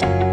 Bye.